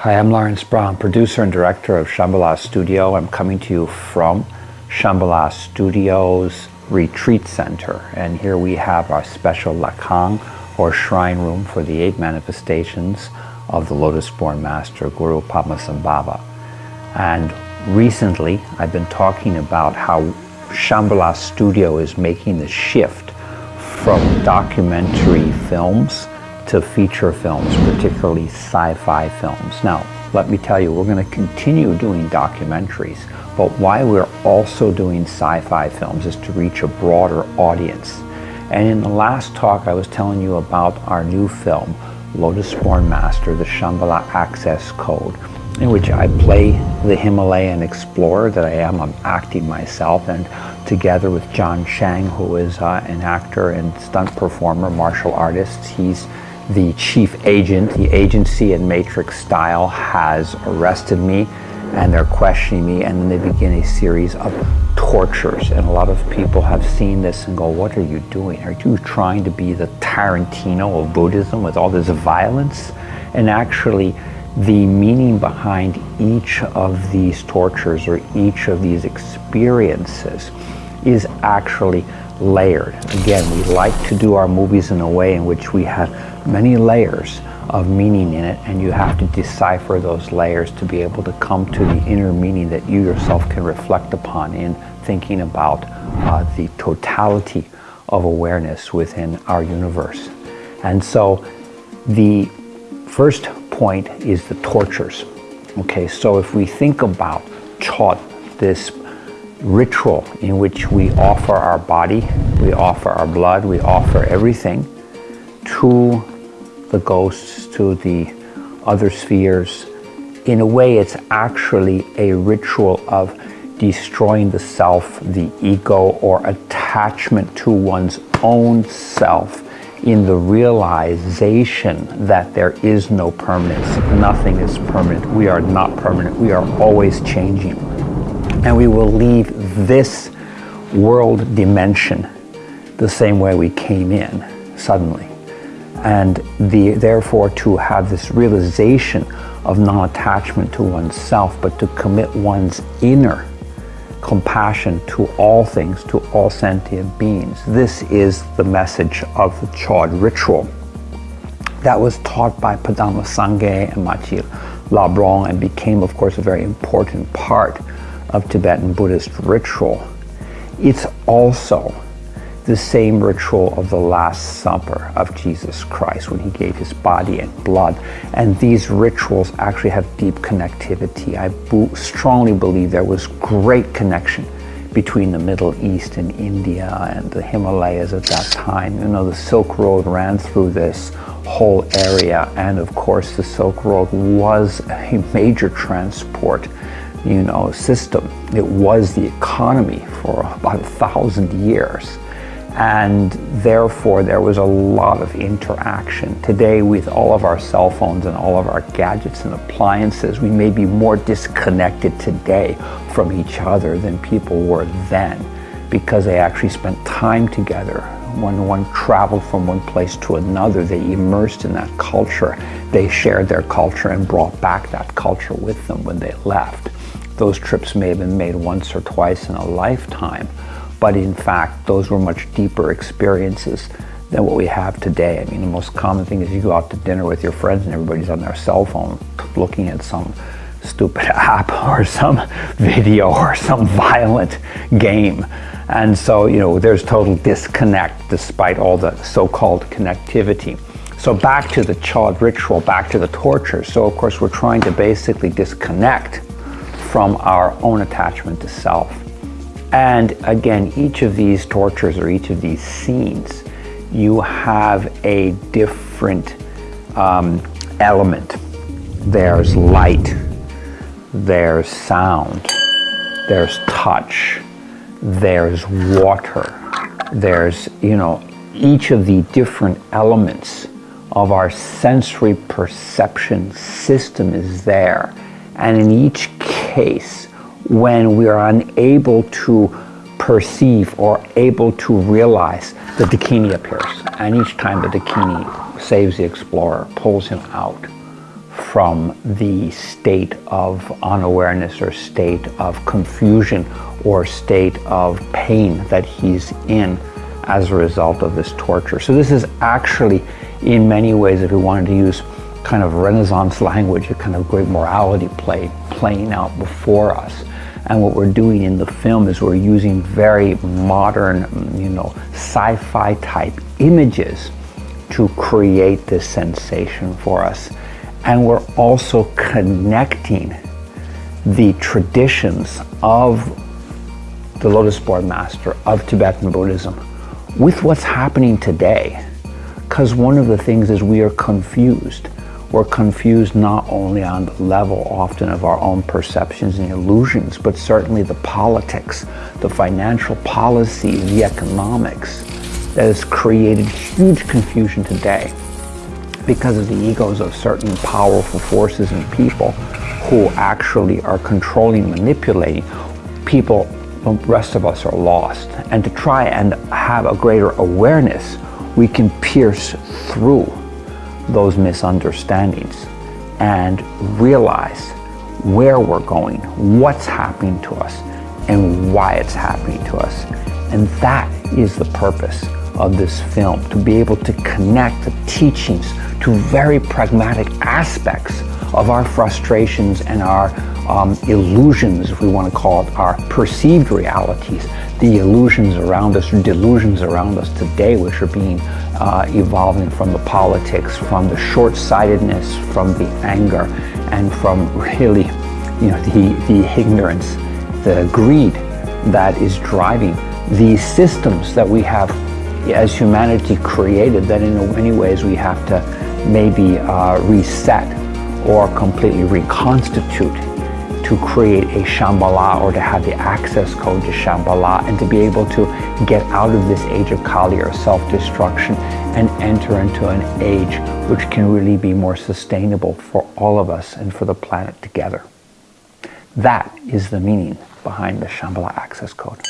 Hi, I'm Lawrence Brown, producer and director of Shambhala Studio. I'm coming to you from Shambhala Studios Retreat Center. And here we have our special Lhakhang or shrine room for the eight manifestations of the Lotus-born Master Guru Padmasambhava. And recently I've been talking about how Shambhala Studio is making the shift from documentary films to feature films, particularly sci-fi films. Now, let me tell you, we're going to continue doing documentaries, but why we're also doing sci-fi films is to reach a broader audience. And in the last talk, I was telling you about our new film, Lotus-born Master, the Shambhala Access Code, in which I play the Himalayan explorer that I am. I'm acting myself, and together with John Shang, who is uh, an actor and stunt performer, martial artist, he's the chief agent, the agency in Matrix style, has arrested me and they're questioning me and then they begin a series of tortures. And a lot of people have seen this and go what are you doing? Are you trying to be the Tarantino of Buddhism with all this violence? And actually the meaning behind each of these tortures or each of these experiences is actually layered. Again, we like to do our movies in a way in which we have many layers of meaning in it and you have to decipher those layers to be able to come to the inner meaning that you yourself can reflect upon in thinking about uh, the totality of awareness within our universe. And so the first point is the tortures. Okay, so if we think about Chod, this ritual in which we offer our body, we offer our blood, we offer everything to the ghosts, to the other spheres. In a way, it's actually a ritual of destroying the self, the ego, or attachment to one's own self in the realization that there is no permanence. Nothing is permanent. We are not permanent. We are always changing. And we will leave this world dimension the same way we came in, suddenly and the, therefore to have this realization of non-attachment to oneself, but to commit one's inner compassion to all things, to all sentient beings. This is the message of the Chod ritual that was taught by Padampa Sangye and Machig Labdron and became, of course, a very important part of Tibetan Buddhist ritual. It's also the same ritual of the Last Supper of Jesus Christ when he gave his body and blood. And these rituals actually have deep connectivity. I strongly believe there was great connection between the Middle East and India and the Himalayas at that time. You know, the Silk Road ran through this whole area. And of course, the Silk Road was a major transport you know, system. It was the economy for about a thousand years and therefore there was a lot of interaction. Today with all of our cell phones and all of our gadgets and appliances, we may be more disconnected today from each other than people were then because they actually spent time together. When one traveled from one place to another, they immersed in that culture. They shared their culture and brought back that culture with them when they left. Those trips may have been made once or twice in a lifetime, but in fact, those were much deeper experiences than what we have today. I mean, the most common thing is you go out to dinner with your friends and everybody's on their cell phone looking at some stupid app or some video or some violent game. And so, you know, there's total disconnect despite all the so-called connectivity. So back to the Chod ritual, back to the torture. So of course, we're trying to basically disconnect from our own attachment to self. And again, each of these tortures or each of these scenes, you have a different um, element. There's light, there's sound, there's touch, there's water, there's, you know, each of the different elements of our sensory perception system is there. And in each case, when we are unable to perceive or able to realize the Dakini appears. And each time the Dakini saves the explorer, pulls him out from the state of unawareness or state of confusion or state of pain that he's in as a result of this torture. So this is actually, in many ways, if we wanted to use kind of Renaissance language, a kind of great morality play playing out before us. And what we're doing in the film is we're using very modern, you know, sci-fi type images to create this sensation for us. And we're also connecting the traditions of the Lotus-born Master, of Tibetan Buddhism, with what's happening today. Because one of the things is we are confused. We're confused not only on the level often of our own perceptions and illusions, but certainly the politics, the financial policy, the economics that has created huge confusion today because of the egos of certain powerful forces and people who actually are controlling, manipulating. People, the rest of us are lost. And to try and have a greater awareness, we can pierce through those misunderstandings and realize where we're going, what's happening to us, and why it's happening to us. And that is the purpose of this film, to be able to connect the teachings to very pragmatic aspects of our frustrations and our um, illusions, if we want to call it, our perceived realities, the illusions around us, delusions around us today, which are being uh, evolving from the politics, from the short-sightedness, from the anger, and from really, you know, the, the ignorance, the greed that is driving these systems that we have as humanity created that in many ways we have to maybe uh, reset or completely reconstitute to create a Shambhala or to have the access code to Shambhala and to be able to get out of this age of Kali or self-destruction and enter into an age which can really be more sustainable for all of us and for the planet together. That is the meaning behind the Shambhala access code.